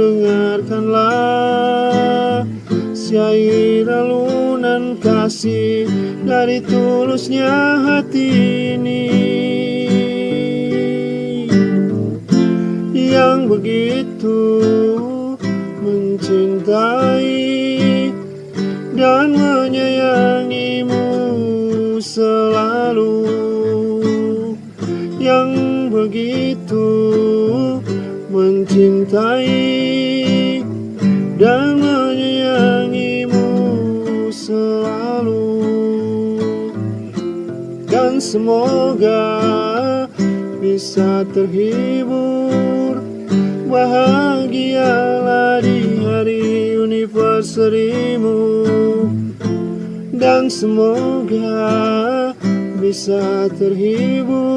dengarkanlah Syair alunan kasih dari tulusnya hati ini. Yang begitu mencintai dan menyayangimu selalu. Yang begitu mencintai dan menyayangimu selalu. Dan semoga bisa terhibur bahagialah di hari anniversary-mu dan semoga bisa terhibur